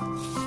嗯。